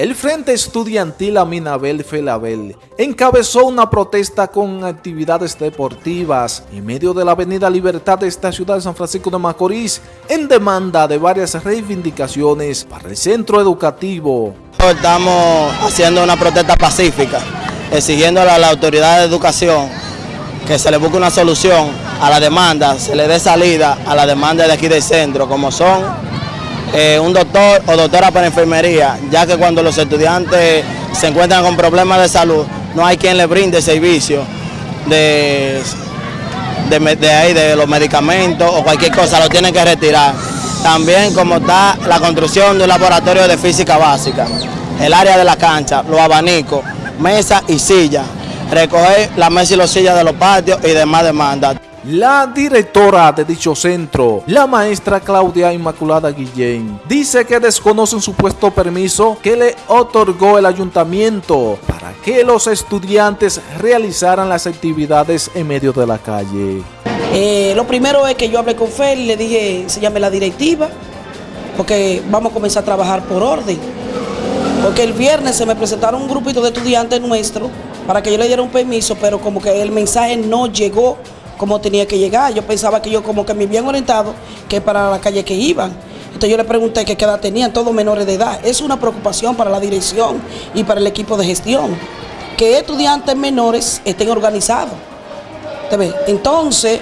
El Frente Estudiantil Aminabel Felabel encabezó una protesta con actividades deportivas en medio de la Avenida Libertad de esta ciudad de San Francisco de Macorís en demanda de varias reivindicaciones para el centro educativo. Estamos haciendo una protesta pacífica, exigiendo a la autoridad de educación que se le busque una solución a la demanda, se le dé salida a la demanda de aquí del centro, como son eh, un doctor o doctora para enfermería, ya que cuando los estudiantes se encuentran con problemas de salud, no hay quien le brinde servicio de, de, ahí, de los medicamentos o cualquier cosa, lo tienen que retirar. También como está la construcción de un laboratorio de física básica, el área de la cancha, los abanicos, mesa y silla, recoger la mesa y los sillas de los patios y demás demandas. La directora de dicho centro, la maestra Claudia Inmaculada Guillén, dice que desconoce un supuesto permiso que le otorgó el ayuntamiento para que los estudiantes realizaran las actividades en medio de la calle. Eh, lo primero es que yo hablé con Fer y le dije, se llame la directiva, porque vamos a comenzar a trabajar por orden. Porque el viernes se me presentaron un grupito de estudiantes nuestros para que yo le diera un permiso, pero como que el mensaje no llegó como tenía que llegar. Yo pensaba que yo como que me habían orientado que para la calle que iban. Entonces yo le pregunté qué edad tenían, todos menores de edad. Es una preocupación para la dirección y para el equipo de gestión, que estudiantes menores estén organizados. Entonces,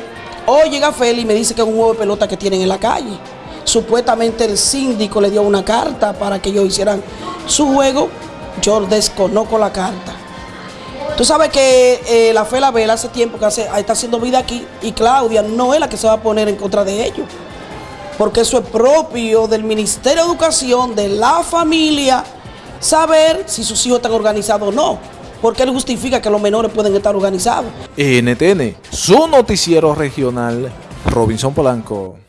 hoy llega Feli y me dice que es un juego de pelota que tienen en la calle. Supuestamente el síndico le dio una carta para que ellos hicieran su juego. Yo desconozco la carta. Tú sabes que eh, la Fe La Vela hace tiempo que está haciendo vida aquí y Claudia no es la que se va a poner en contra de ellos. Porque eso es propio del Ministerio de Educación, de la familia, saber si sus hijos están organizados o no. Porque él justifica que los menores pueden estar organizados. NTN, su noticiero regional, Robinson Polanco.